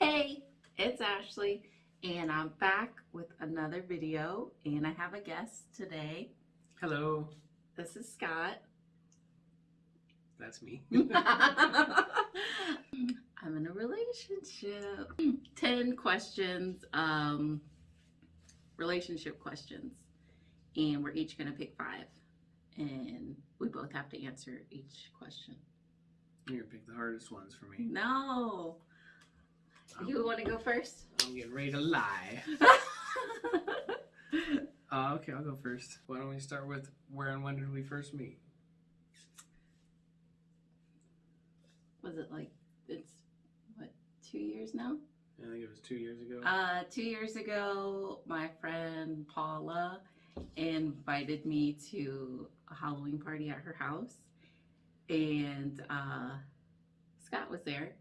Hey, it's Ashley, and I'm back with another video, and I have a guest today. Hello, This is Scott. that's me. I'm in a relationship. 10 questions, um, relationship questions, and we're each going to pick five, and we both have to answer each question. You're gonna pick the hardest ones for me. No. I'm, You want to go first? I'm getting ready to lie. Uh, okay, I'll go first. Why don't we start with where and when did we first meet? Was it like, it's, what, two years now? I think it was two years ago. Uh, two years ago, my friend Paula invited me to a Halloween party at her house, and uh, Scott was there,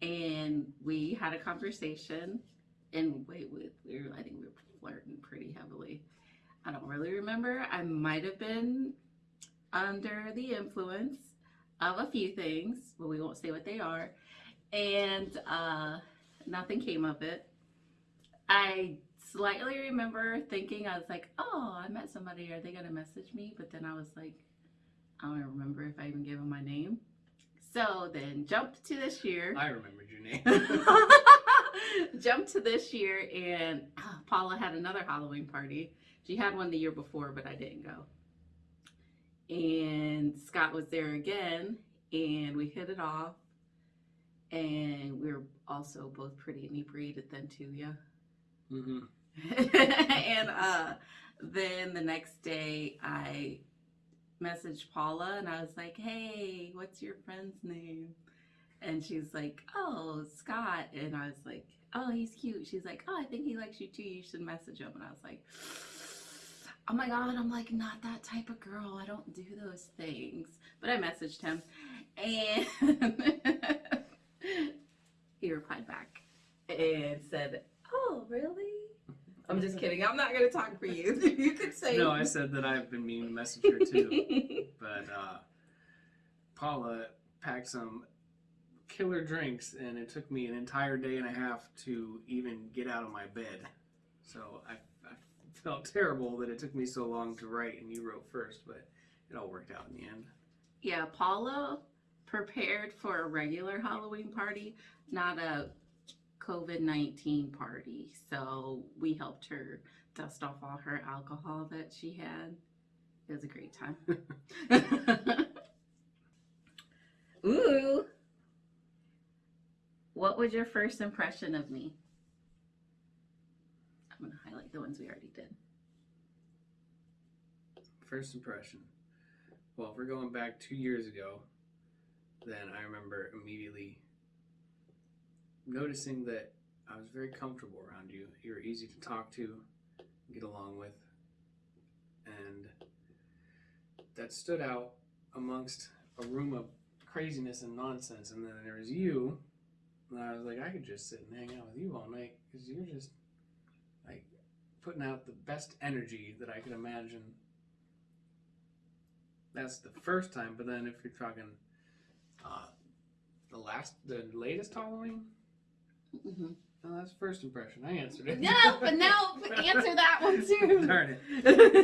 and we had a conversation. And wait, we, we were, I think we were flirting pretty heavily. I don't really remember. I might have been under the influence of a few things, but we won't say what they are. And uh, nothing came of it. I slightly remember thinking, I was like, oh, I met somebody. Are they going to message me? But then I was like, I don't remember if I even gave them my name. So then jumped to this year. I remembered your name. jumped to this year, and uh, Paula had another Halloween party. She had one the year before, but I didn't go. And Scott was there again, and we hit it off. And we were also both pretty inebriated then too, yeah. hmm and uh, then the next day, I messaged Paula and I was like, "Hey, what's your friend's name?" And she's like, "Oh, Scott." And I was like, "Oh, he's cute." She's like, "Oh, I think he likes you too. You should message him." And I was like, "Oh my god, I'm like not that type of girl. I don't do those things." But I messaged him, and he replied back and said, "Oh, really?" I'm just kidding. I'm not gonna talk for you. you could say No, I said that I've been meaning to message her too. but uh, Paula packed some killer drinks, and it took me an entire day and a half to even get out of my bed. So I, I felt terrible that it took me so long to write, and you wrote first, but it all worked out in the end. yeah, Paula prepared for a regular Halloween party, not a COVID 19 party. So we helped her dust off all her alcohol that she had. It was a great time. Ooh. What was your first impression of me? I'm going to highlight the ones we already did. First impression. Well, if we're going back two years ago, then I remember immediately noticing that I was very comfortable around you. You were easy to talk to, get along with, and that stood out amongst a room of craziness and nonsense. And then there was you, and I was like, I could just sit and hang out with you all night because you're just like putting out the best energy that I could imagine that's the first time. But then if you're talking uh, the last, the latest Halloween, hmm oh, that's first impression. I answered it. No, but now answer that one too. Darn it!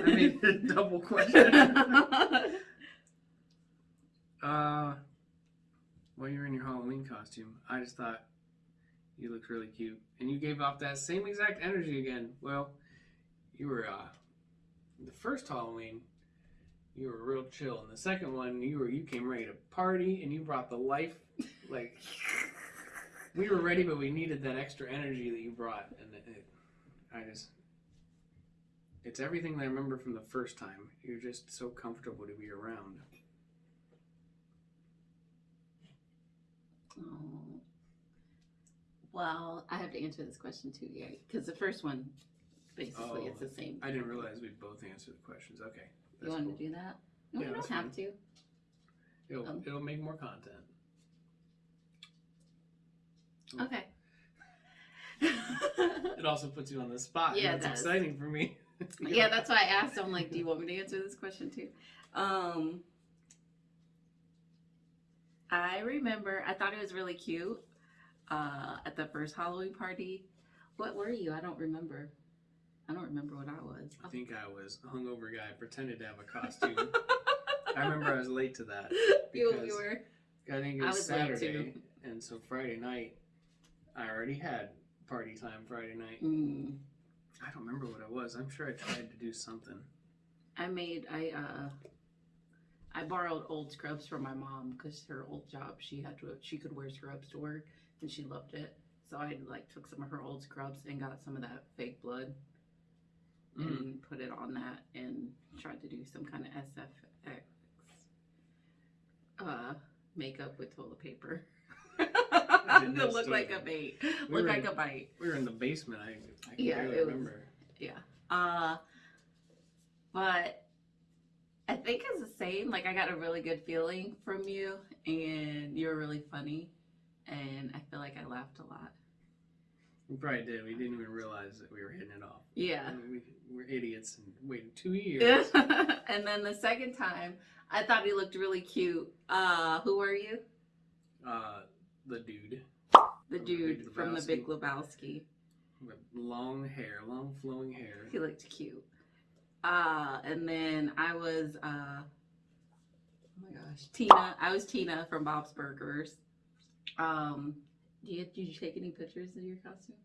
I made a double question. uh, well, you're in your Halloween costume. I just thought you looked really cute, and you gave off that same exact energy again. Well, you were uh, the first Halloween. You were real chill, and the second one, you were you came ready to party, and you brought the life. Like we were ready, but we needed that extra energy that you brought, and it, it, I just it's everything that I remember from the first time. You're just so comfortable to be around. Oh. Well, I have to answer this question too, yeah, because the first one, basically, Oh, it's the same. I didn't realize we'd both answer the questions. Okay. You want cool. to do that? No, Yeah, we don't have to. It'll, Um. it'll make more content. Okay. It also puts you on the spot. Yeah, That's does. exciting for me. yeah, that's why I asked. I'm like, do you want me to answer this question too? Um, I remember. I thought it was really cute. Uh, at the first Halloween party, what were you? I don't remember. I don't remember what I was. I think I was a hungover guy, pretended to have a costume. I remember I was late to that. you, were. I think it I was, was late, Saturday, and so Friday night, I already had party time Friday night. Mm, I don't remember what it was. I'm sure I tried to do something. I made. I uh. I borrowed old scrubs from my mom because her old job she had to she could wear scrubs to work and she loved it. So I like took some of her old scrubs and got some of that fake blood Mm. and put it on that and tried to do some kind of SFX uh, makeup with toilet paper. to look like a bait. We Look like in- a bite. We were in the basement. I, I can Yeah, barely it was- remember. Uh, but I think it's the same. Like I got a really good feeling from you, and you were really funny, and I feel like I laughed a lot. We probably did. We didn't even realize that we were hitting it off. Yeah. I mean, we were idiots and waited two years. and then the second time, I thought he looked really cute. Uh, who are you? Uh, the dude The From the dude from the Big Lebowski. with long hair, long flowing hair. He looked cute. Uh, and then I was, uh, oh my gosh, Tina. I was Tina from Bob's Burgers. Um, did you, did you take any pictures of your costume?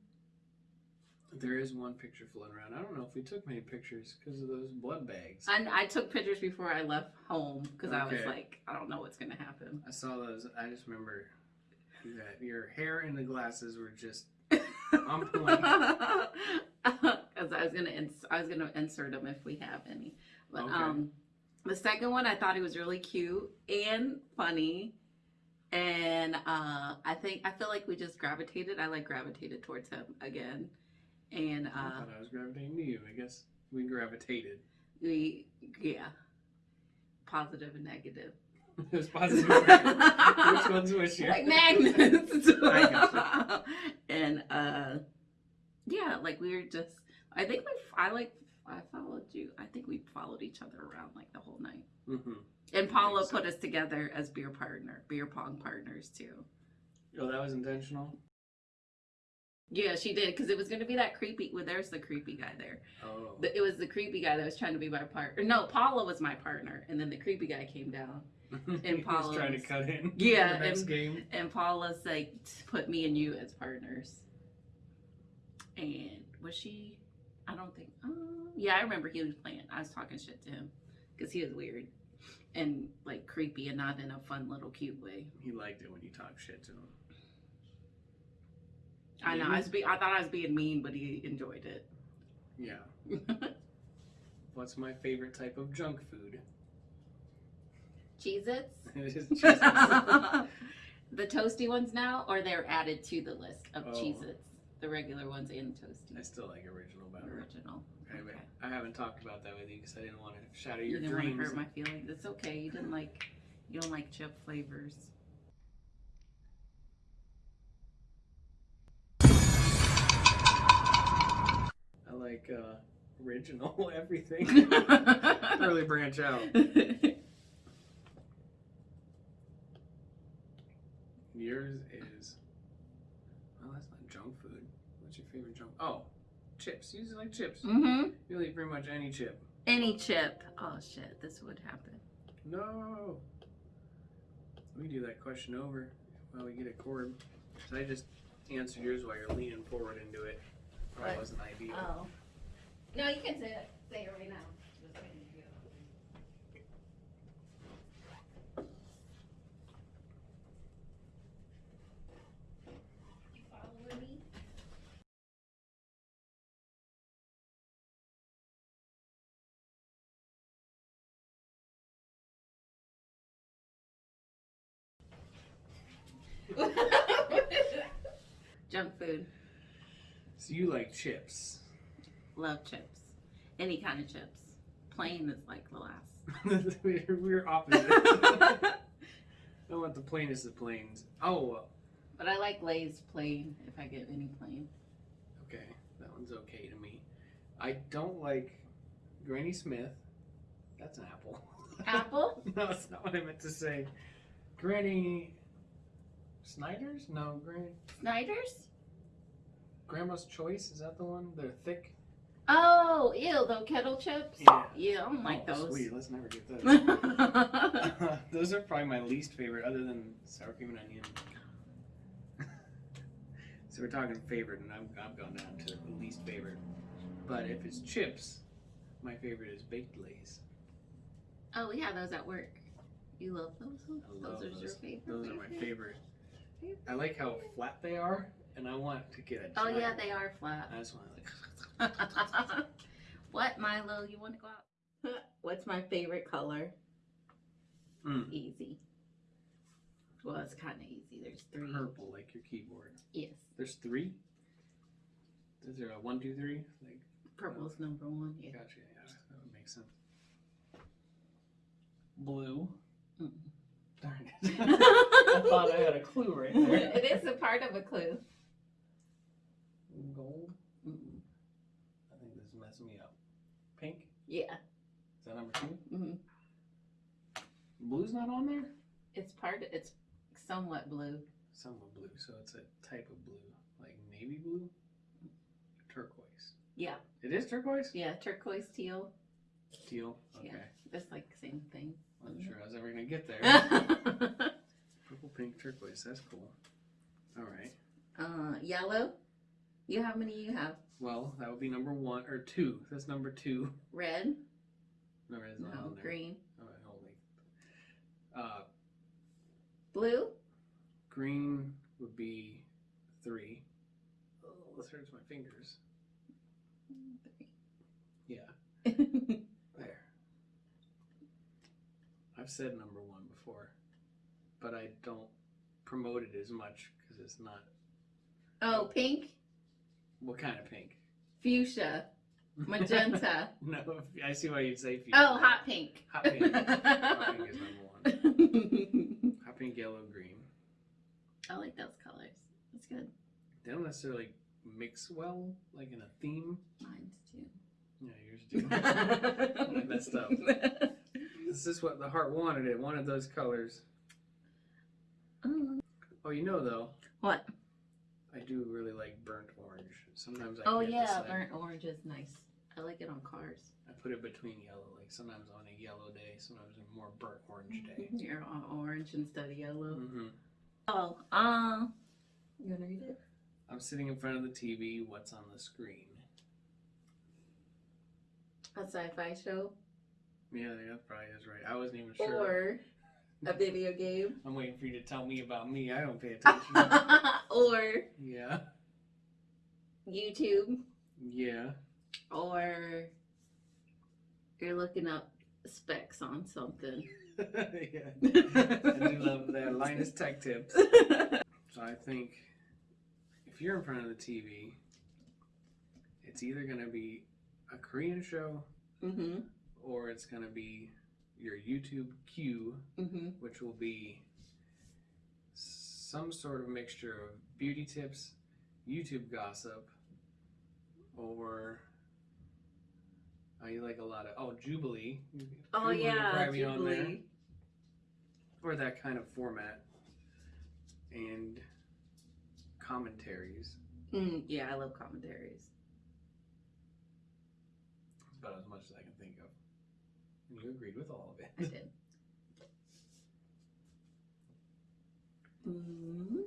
There is one picture floating around. I don't know if we took many pictures because of those blood bags. I, I took pictures before I left home because I was like, I don't know what's gonna happen. I saw those. I just remember that your hair and the glasses were just on point. Because I was gonna I was gonna insert them if we have any. But Okay. um, the second one I thought he was really cute and funny, and uh, I think I feel like we just gravitated. I like gravitated towards him again, and uh, I thought I was gravitating to you. I guess we gravitated. we yeah, positive and negative. it positive. Which one's which here? like magnets. And uh, yeah, like we were just. I think we. I like. I followed you. I think we followed each other around like the whole night. hmm And Paula so. put us together as beer partner, beer pong partners too. Oh, that was intentional. Yeah, she did because it was going to be that creepy. Well, there's the creepy guy there. Oh. It was the creepy guy that was trying to be my partner. No, Paula was my partner, and then the creepy guy came down. was Paula trying to cut in. Yeah, and- game. And Paula's like put me and you as partners. And was she? I don't think. Um, yeah, I remember he was playing. I was talking shit to him because he was weird and like creepy and not in a fun little cute way. He liked it when you talk shit to him. I know. I was. Be- I thought I was being mean, but he enjoyed it. Yeah. What's my favorite type of junk food? Cheez-Its. It is the toasty ones now, or they're added to the list of Oh. Cheez-Its, the regular ones and toasty. I still like original better. Original. Okay, but Okay. I haven't talked about that with you because I didn't want to shatter your You didn't want dreams. to hurt my feelings. It's okay. You didn't like. You don't like chip flavors. I like uh, original everything. really branch out. Yours is. Oh, that's not junk food. What's your favorite junk? Oh, chips. You just like chips. mm-hmm. You eat pretty much any chip. Any chip. Oh shit, this would happen. No. Let me do that question over while we get a cord. So I just answered yours while you're leaning forward into it. Probably What? wasn't ideal. Oh. No, you can say it. Say it right now. Junk food. So you like chips. Love chips. Any kind of chips. Plain is like the last. we're, opposite. I want the plainest of plains. Oh, but I like Lay's plain if I get any plain. okay. That one's okay to me. I don't like Granny Smith. That's an apple. Apple? no, that's not what I meant to say. Granny Snyder's? No, Granny Snyder's? Grandma's Choice. Is that the one? They're thick. Oh, ew, those kettle chips? Yeah. Yeah, I don't like oh, those. Sweet. Let's never get those. those are probably my least favorite, other than sour cream and onion. so we're talking favorite, and I've, I've gone down to the least favorite. But if it's chips, my favorite is baked lays. oh, yeah, those at work. You love those? I love those are your favorite? Those are my favorite. I like how flat they are, and I want to get a. Oh, giant- yeah, they are flat. I just want to like. what, Milo? You want to go out? What's my favorite color? Mm, Easy. Well, it's kind of easy. There's three. purple, like your keyboard. Yes. There's three. Is there a one, two, three? Like, Purple's number one. Yeah. gotcha. Yeah, that would make sense. Blue. Mm. Darn it. I thought I had a clue right there. it is a part of a clue. Gold. Mm. I think this is messing me up. Pink. Yeah. Is that number two? hmm Blue's not on there. It's part. Of, it's somewhat blue. Somewhat blue, so it's a type of blue, like navy blue, turquoise. Yeah. It is turquoise. Yeah. Turquoise teal. Teal. Okay. Yeah. It's like the same thing. Wasn't sure I was ever gonna get there. Purple, pink, turquoise. That's cool. All right. Uh, yellow. You how many you have? Well, that would be number one or two. That's number two. Red. No, it's not No. on there. Green. All right, hold on. Uh, Blue. green would be three. Oh, this hurts my fingers. Yeah, there. I've said number one before, but I don't promote it as much because it's not. oh, pink. What kind of pink? Fuchsia. Magenta. no, I see why you'd say. fuchsia. oh, hot pink. Hot pink. Hot pink is number one. Hot pink, yellow, green. I like those colors. That's good. They don't necessarily mix well, like in a theme. Mine's too. Yeah, yours do. I messed up. This is what the heart wanted. It wanted those colors. Oh. Oh, you know though, What? I do really like burnt orange. Sometimes I Oh yeah, decide. burnt orange is nice. I like it on cars. I put it between yellow. Like sometimes on a yellow day, sometimes a more burnt orange day. You're on orange instead of yellow. Mm -hmm. Oh, uh, you wanna read it? I'm sitting in front of the TV. What's on the screen? A sci-fi show Yeah, that probably is right. I wasn't even sure. or a video game I'm waiting for you to tell me about me. I don't pay attention. or yeah. YouTube Yeah. or you're looking up specs on something. yeah. I do love that. Linus Tech Tips. So I think if you're in front of the TV, it's either going to be a Korean show mm-hmm. Or it's going to be your YouTube queue, Mm-hmm. which will be some sort of mixture of beauty tips, YouTube gossip, or I like a lot of oh Jubilee. Oh Jubilee yeah, probably be on there. Jubilee. or that kind of format and commentaries. Mm, yeah, I love commentaries. That's about as much as I can think of. And you agreed with all of it. I did. Mm.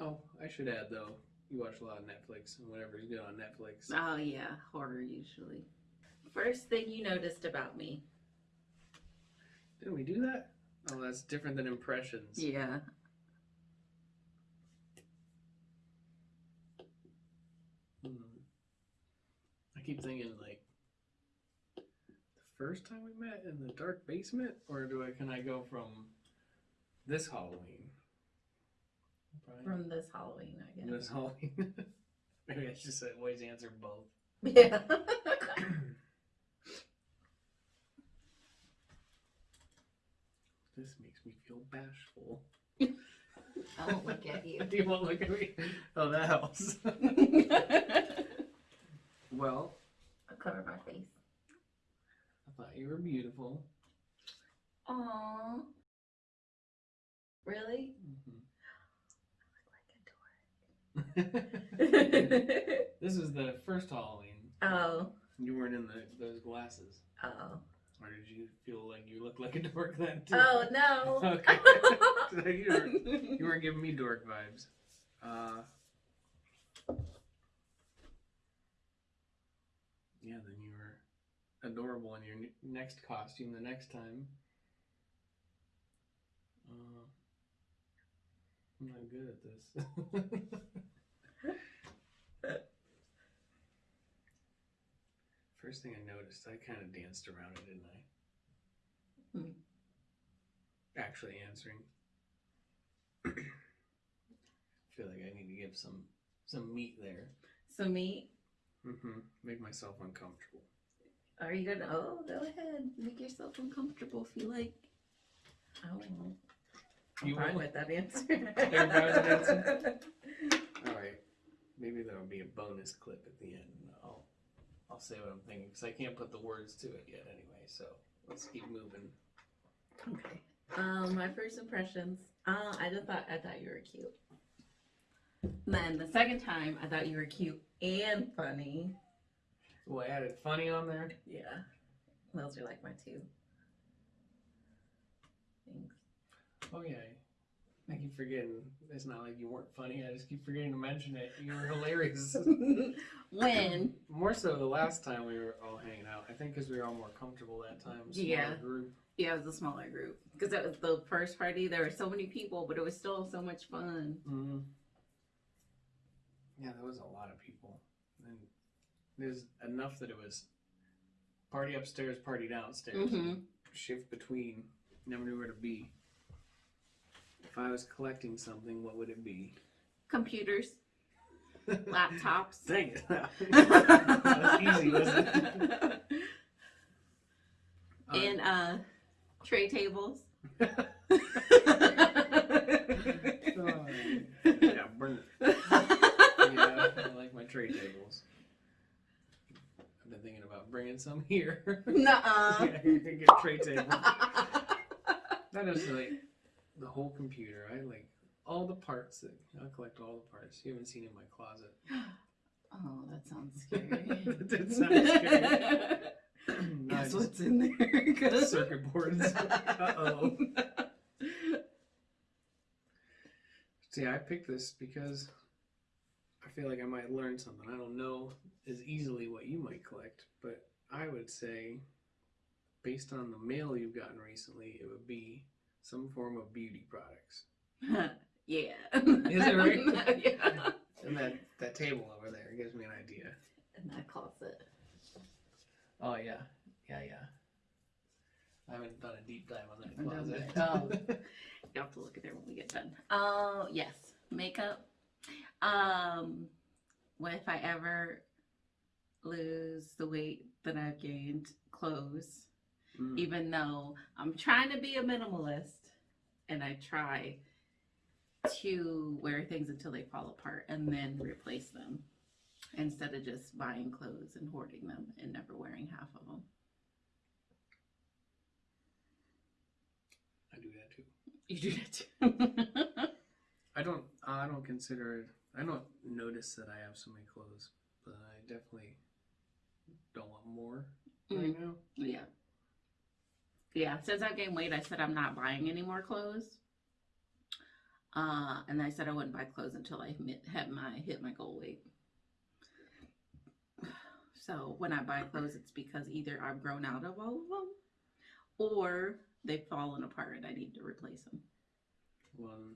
Oh, I should add though, you watch a lot of Netflix and whatever's good on Netflix. Oh yeah, horror usually. First thing you noticed about me. Didn't we do that? Oh, that's different than impressions. Yeah. Hmm. I keep thinking like the first time we met in the dark basement, or do I can I go from this Halloween? Probably From this Halloween, I guess. this Halloween. Maybe I should say always answer both. Yeah. This makes me feel bashful. I won't look at you. Do you won't look at me. Oh, that helps. well, I'll cover my face. You were beautiful. Aww. Really? Mm-hmm. I look like a dork. this is the first Halloween. oh. You weren't in the, those glasses. Oh. Or did you feel like you looked like a dork then too? Oh no. Okay. So you, were, you weren't giving me dork vibes. Uh, yeah, then you were adorable in your next costume the next time. Uh, I'm not good at this. First thing I noticed, I kind of danced around it, didn't I? Hmm. Actually answering. I feel like I need to give some some meat there. Some meat. Mm-hmm. Make myself uncomfortable. Are you gonna? Oh, go ahead. Make yourself uncomfortable if you like. I don't know. I'm You fine will? with that answer. You're fine with that answer? All right. Maybe there'll be a bonus clip at the end. and I'll I'll say what I'm thinking because I can't put the words to it yet anyway. So let's keep moving. Okay. Um, my first impressions. Uh, I just thought I thought you were cute. Then the second time, I thought you were cute and funny. Oh, I added funny on there. Yeah, those are like my two things. Oh yeah. I keep forgetting. It's not like you weren't funny. I just keep forgetting to mention it. You were hilarious. when More so the last time we were all hanging out. I think because we were all more comfortable that time. Smaller Yeah. Group. yeah, it was a smaller group because that was the first party. There were so many people, but it was still so much fun. Mm-hmm. Yeah, there was a lot of people, there's enough that it was party upstairs, party downstairs, hmm shift between. Never knew where to be. If I was collecting something, what would it be? Computers, laptops. Dang it! that was easy, wasn't it? And uh, tray tables. oh, yeah, burn it. Yeah, I like my tray tables. I've been thinking about bringing some here. Nuh-uh. yeah, you can get tray tables. That is like the whole computer. I like all the parts. That, I collect all the parts. You haven't seen in my closet. oh, that sounds scary. That did sound scary. Guess what's in there? Circuit boards. Uh oh. See, I picked this because feel like I might learn something. I don't know as easily what you might collect, but I would say, based on the mail you've gotten recently, it would be some form of beauty products. yeah. Is it right? yeah. And that, that table over there gives me an idea. And that closet. Oh, yeah. Yeah, yeah. I haven't done a deep dive on that closet. done um, You have to look at there when we get done. Oh, yes. Makeup. Um, what if I ever lose the weight that I've gained? Clothes. Mm. Even though I'm trying to be a minimalist and I try to wear things until they fall apart and then replace them instead of just buying clothes and hoarding them and never wearing half of them. I do that too. You do that too. I don't. I don't consider it. I don't notice that I have so many clothes, but I definitely don't want more right now. Yeah. Yeah, since I've gained weight, I said I'm not buying any more clothes. Uh, and I said I wouldn't buy clothes until I hit, had my hit my goal weight. So when I buy clothes, it's because either I've grown out of all of them, or they've fallen apart and I need to replace them. Well,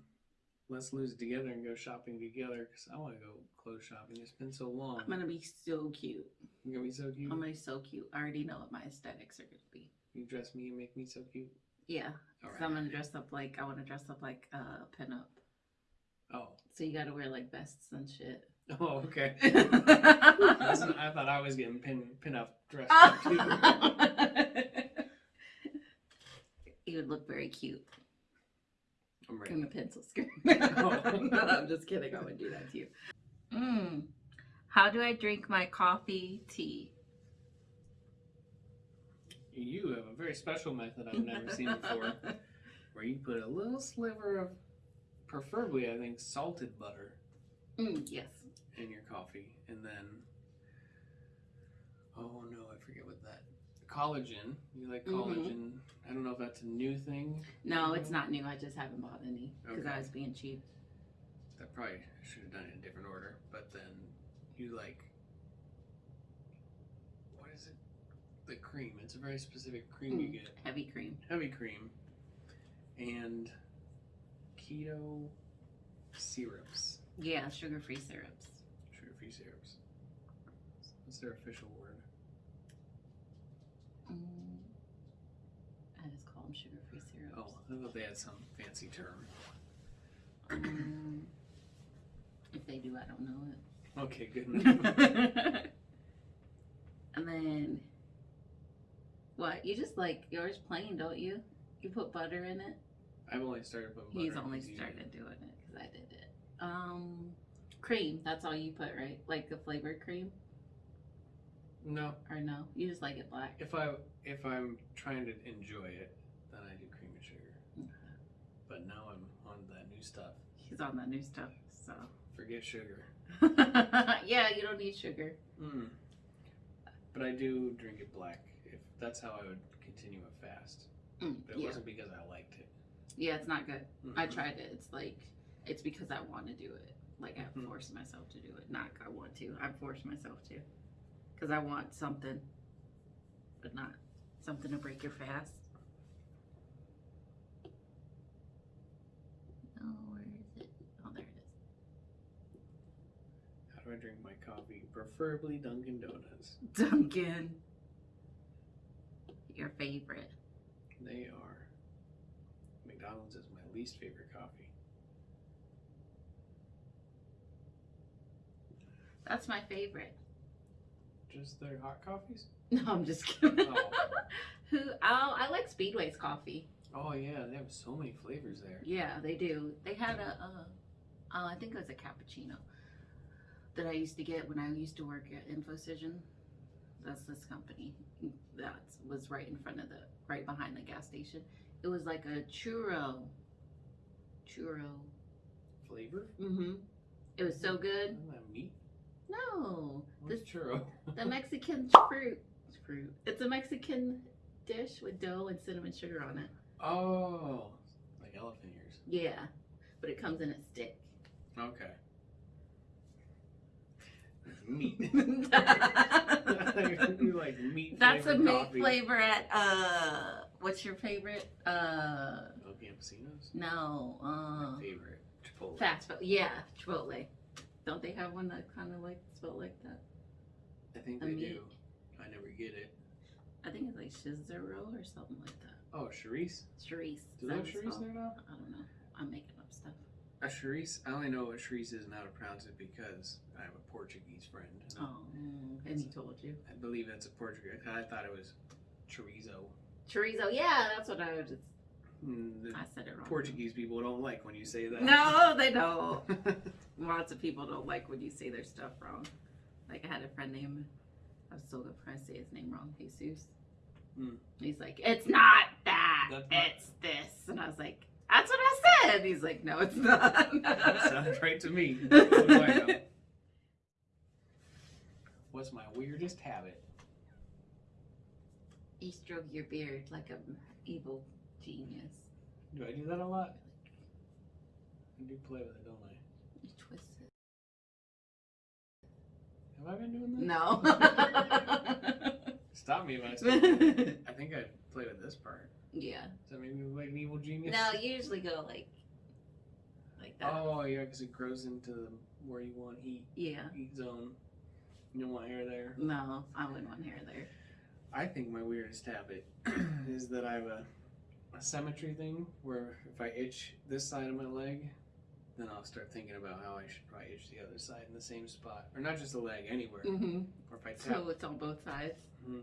let's lose it together and go shopping together because I want to go clothes shopping. It's been so long. I'm gonna be so cute. You're gonna be so cute. I'm gonna be so cute. I already know what my aesthetics are gonna be. You dress me and make me so cute. Yeah, All so I'm gonna dress up like I want to dress up like uh, pinup. Oh. So you gotta wear like vests and shit. Oh, okay. I thought I was getting pin pin up dressed up too. you would look very cute I'm ready. a pencil skirt. No, I'm just kidding. I would do that to you. Mm. How do I drink my coffee tea? You have a very special method I've never seen before, where you put a little sliver of, preferably I think salted butter, Mm, yes. in your coffee, and then, oh no, I forget what that collagen. You like Mhm. collagen? I don't know if that's a new thing. No, it's not new. I just haven't bought any because I was being cheap. That probably should have done it in a different order. But then you like what is it? The cream. It's a very specific cream you Mm. get. Heavy cream. Heavy cream and keto syrups. Yeah, sugar-free syrups. Sugar free syrups. What's their official word? Mm, I them sugar-free syrups. Oh, I thought they had some fancy term. Um, if they do, I don't know it. Okay, good enough. and then, what? You just like yours plain, don't you? You put butter in it. I've only started putting butter He's only started doing it because I did it. Um, cream. That's all you put, right? Like the flavored cream, No, or no? You just like it black. if I if I'm trying to enjoy it, then I do cream and sugar. Okay. But now I'm on that new stuff. He's on that new stuff, so. Forget sugar. yeah, you don't need sugar. Mm. But I do drink it black. If that's how I would continue a fast. Mm, But it yeah. wasn't because I liked it. yeah, it's not good. I Mhm. tried it. It's like it's because I want to do it. Like I Mhm. forced myself to do it. Not I want to. I forced myself to. Because I want something, but not something to break your fast. Oh, where is it? Oh, there it How do I drink my coffee? Preferably Dunkin' Donuts. Dunkin'. Your favorite. They are. McDonald's is my least favorite coffee. That's my favorite. Just their hot coffees? No, I'm just kidding. Oh. Who? Oh, I like Speedway's coffee. Oh yeah, they have so many flavors there. Yeah, they do. They had a, uh, uh, I think it was a cappuccino that I used to get when I used to work at Infocision. That's this company that was right in front of the, right behind the gas station. It was like a churro, churro. Flavor? Mm-hmm. It was so good. Isn't that meat? No, What's this churro? the Mexican fruit. Fruit. It's a Mexican dish with dough and cinnamon sugar on it. oh, like elephant ears. Yeah, but it comes in a stick. Okay. Meat. like meat That's a meat coffee. flavor at uh what's your favorite? Uh El Campesinos? no, uh My favorite. Chipotle. fast food. Yeah, Chipotle. Don't they have one that kinda like spelled like that? I think a they meat. do. I never get it. I think it's like Shizero or something like that. Oh, Charisse? Charisse. Do Is they have Charisse there now? I don't know. I'm making up stuff. A Charisse? I only know what Charisse is and how to pronounce it because I have a Portuguese friend. and Oh, and he told you. I believe that's a Portuguese. I thought it was chorizo. Chorizo, yeah, that's what I was just Mm, The I said it wrong. Portuguese people don't like when you say that. No, they don't. Lots of people don't like when you say their stuff wrong. Like I had a friend named I was still gonna try to say his name wrong, Jesus. Hmm. He's like, It's not that. That's not- it's this. And I was like, That's what I said. He's like, No, it's not. Sounds right to me. What do I know? What's my weirdest habit? you stroke your beard like a evil genius. Do I do that a lot? I do play with it, don't I? You twist it. Have I been doing that? No. Stop me if I stop. I think I played with this part. Yeah. Does that make me look like an evil genius? No, you usually go like like that. Oh yeah, because it grows into where you want heat Yeah. heat zone. You don't want hair there. No, I wouldn't want hair there. I think my weirdest habit is that I have a, a symmetry thing where if I itch this side of my leg, then I'll start thinking about how I should probably itch the other side in the same spot, or not just the leg, anywhere. Mm-hmm. Or if I tap, So it's on both sides. Mhm.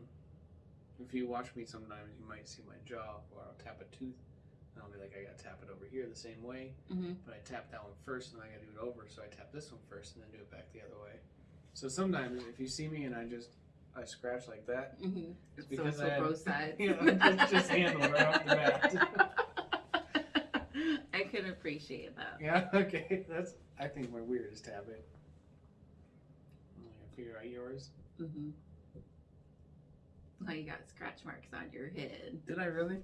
If you watch me sometimes, you might see my jaw, or I'll tap a tooth, and I'll be like, I gotta tap it over here the same way, Mm-hmm. but I tap that one first, and then I gotta do it over, so I tap this one first, and then do it back the other way. So sometimes, if you see me and I just I scratch like that, Mm-hmm. it's So because it's I for had, both sides. you know, just, just handled right off the bat. I can appreciate that. yeah, okay, that's I think my weirdest habit. I'm gonna figure out yours. Mm-hmm. Oh, you got scratch marks on your head. Did I really?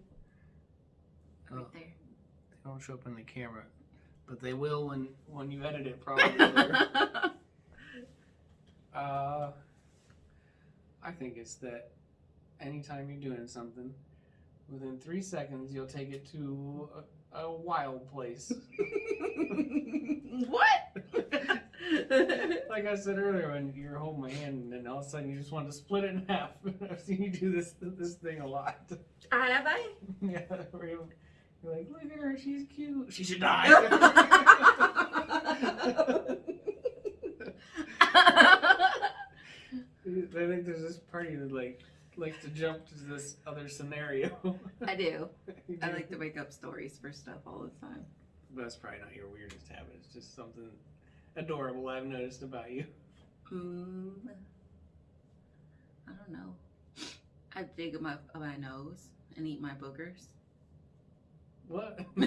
Right Oh. there. They don't show up in the camera, but they will when when you edit it probably. uh, I think it's that anytime you're doing something, within three seconds you'll take it to a, a wild place. what? like I said earlier, when you were holding my hand and then all of a sudden you just wanted to split it in half. I've seen you do this this thing a lot. Ah, have I? yeah, where you- you're like, look at her, she's cute. She should die. I think there's this party that like likes to jump to this other scenario. I do. You I like to make up stories for stuff all the time. But That's probably not your weirdest habit. It's just something adorable I've noticed about you. Mm, I don't know. I dig my my nose and eat my boogers. What?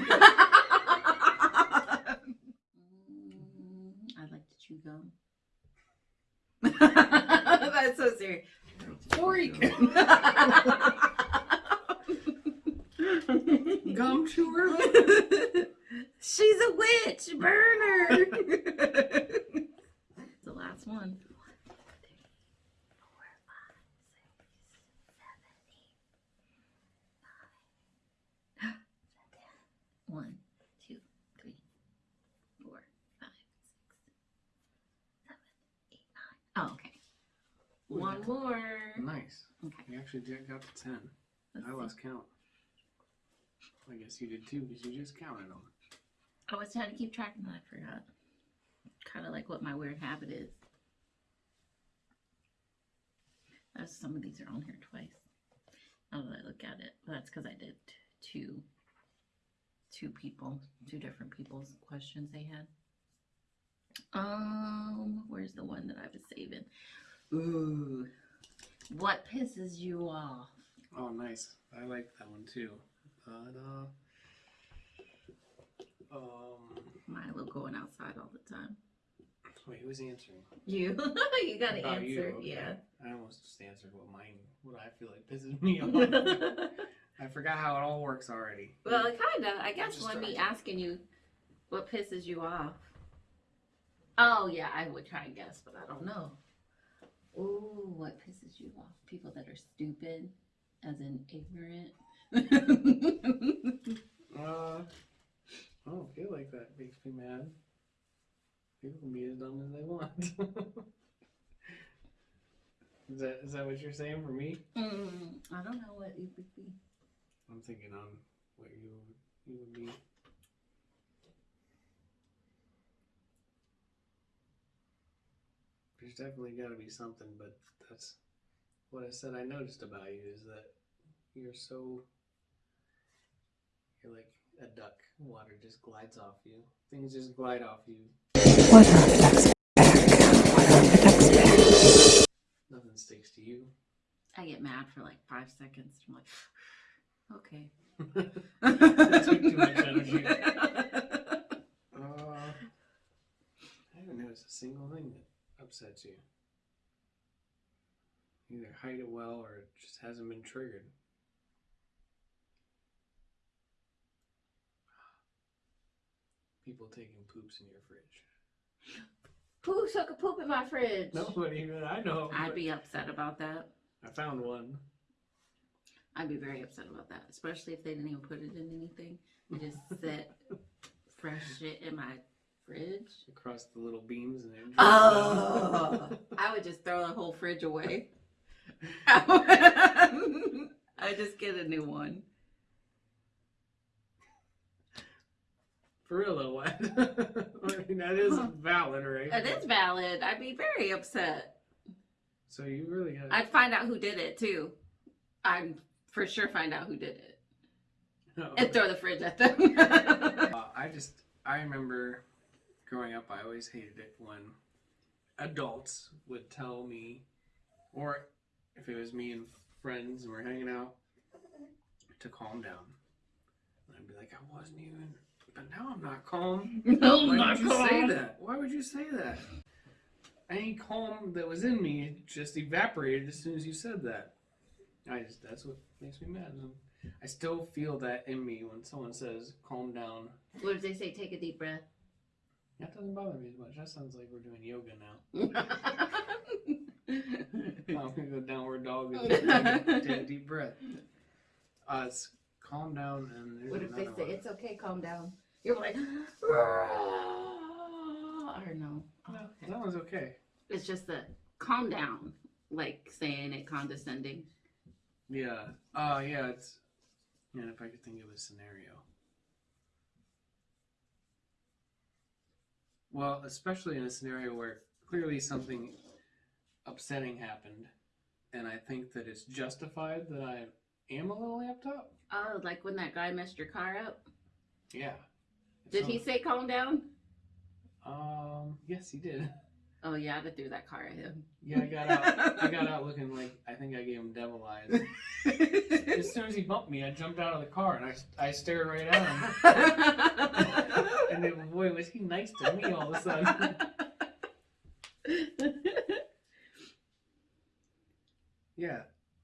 Mm, I like to chew gum. That's so serious. Freak. Gum chewer? She's a witch. Burn her. the last one. One, two, three, four, five, six, seven, eight, nine. Oh, okay. Ooh, One more. Nice. Okay. You actually did got to 10. let's I see. lost count. I guess you did too because you just counted them. I was trying to keep track and I forgot. Kind of like what my weird habit is. Some of these are on here twice. Now that I look at it, but that's because I did two, two people, two different people's questions they had. Um, where's the one that I was saving? Ooh, what pisses you off? Oh, nice. I like that one too. But, uh, um, Milo going outside all the time. wait, who's answering? You, you gotta About you, answer. okay. Yeah. I almost just answered what mine, what I feel like pisses me off. I forgot how it all works already. well, kinda. I guess Just when me asking you what pisses you off. Oh yeah, I would try and guess, but I don't know. Ooh, what pisses you off? People that are stupid, as in ignorant. Uh, I don't feel like that makes me mad. People can be as dumb as they want. is that is that what you're saying for me? mm, I don't know what it would be. I'm thinking on what you you would be. There's definitely got to be something, but that's what I said. I noticed about you is that you're so you're like a duck. Water just glides off you. Things just glide off you. Water on the duck's back. Water on the duck's back. Nothing sticks to you. I get mad for like five seconds. I'm like, okay. Took too much energy. Uh, I haven't noticed a single thing that upsets you. Either hide it well or it just hasn't been triggered. People taking poops in your fridge. Who took a poop in my fridge? Nobody that I know. I'd be upset about that. I found one. I'd be very upset about that, especially if they didn't even put it in anything. They just set fresh shit in my fridge. across the little beams and it drips Oh. I would just throw the whole fridge away. I just get a new one. For real though, what? I mean, that is valid, right? That is valid. I'd be very upset. So you really got. I'd find out who did it too. I'd for sure find out who did it No. and throw the fridge at them. Uh, I just I remember growing up. I always hated it when adults would tell me, or if it was me and friends and we're hanging out, to calm down. And I'd be like, I wasn't even, but now I'm not calm. No, Why not would you say that? Why would you say that? Any calm that was in me just evaporated as soon as you said that. I just that's what makes me mad. I still feel that in me when someone says calm down. What if they say take a deep breath? That doesn't bother me as much. That sounds like we're doing yoga now. I'm gonna go downward dog and take, a- take a deep breath. Uh, it's calm down and what if they say one. it's okay, calm down? You're like, or no? Oh, No, okay. that one's okay. It's just the calm down, like saying it condescending. Yeah. Uh yeah, it's yeah, if I could think of a scenario. Well, especially in a scenario where clearly something upsetting happened and I think that it's justified that I am a little amped up. Oh, like when that guy messed your car up? Yeah. Did he say calm down? Um yes he did. Oh yeah, I'd threw that car at him. Yeah, I got out I got out looking like I think I gave him devil eyes. As soon as he bumped me, I jumped out of the car and I, I stared right at him. And then, boy, was he nice to me all of a sudden. Yeah.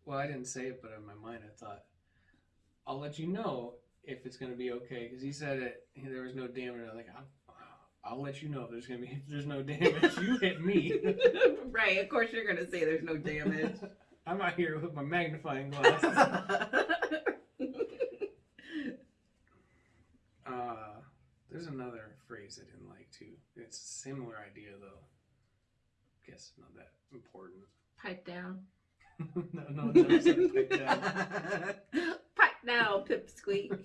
Well, I didn't say it, but in my mind, I thought, I'll let you know if it's gonna be okay, because he said it. There was no damage. I was like, I'll, I'll let you know if there's gonna be. If there's no damage, you hit me. right, of course you're gonna say there's no damage. I'm out here with my magnifying glass. uh, there's another phrase I didn't like too. It's a similar idea though. I Guess not that important. Pipe down. no, no, never said pipe down. Down, pipsqueak.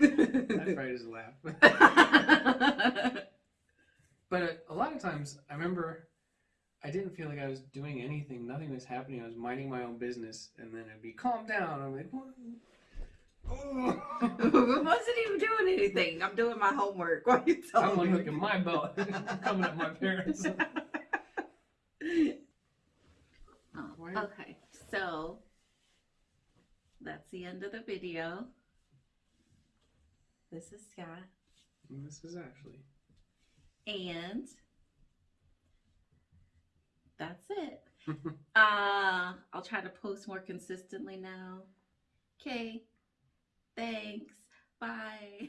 I probably just laugh. But uh, a lot of times, I remember I didn't feel like I was doing anything. Nothing was happening. I was minding my own business, and then it'd be calm down. I'm like, what? Oh. I wasn't even doing anything. I'm doing my homework. Why are you I'm telling unhooking my belt, coming at my parents. Oh, Why- okay, so that's the end of the video. This is Scott, And this is actually. and that's it. Uh, I'll try to post more consistently now. Okay, thanks. Bye.